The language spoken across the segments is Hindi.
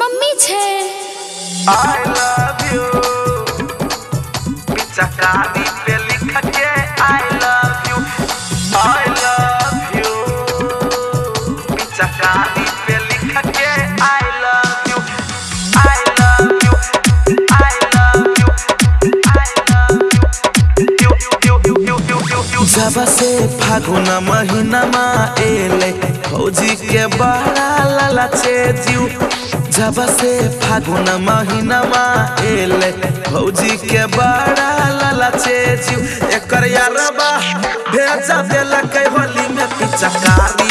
मम्मी छे I love you. I love you. I love you. जब से फागुन महीना एले। फौजी के बड़ा ललचे जीव जब से फागुन महीना एले। फौजी के बड़ा ललचे जीव एक यार भेजा देलक होली में पिचकारी।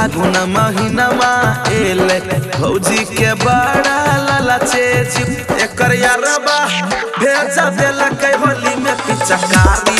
फागुन फौजी के बड़ा एकर यारबा भेजा होली में पिचकारी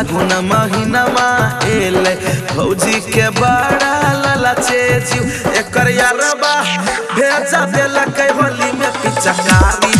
फागुन महीनमा एले। के बड़ा ललचे जीव एकर यारबा भेजा देलक होली में पिचकारी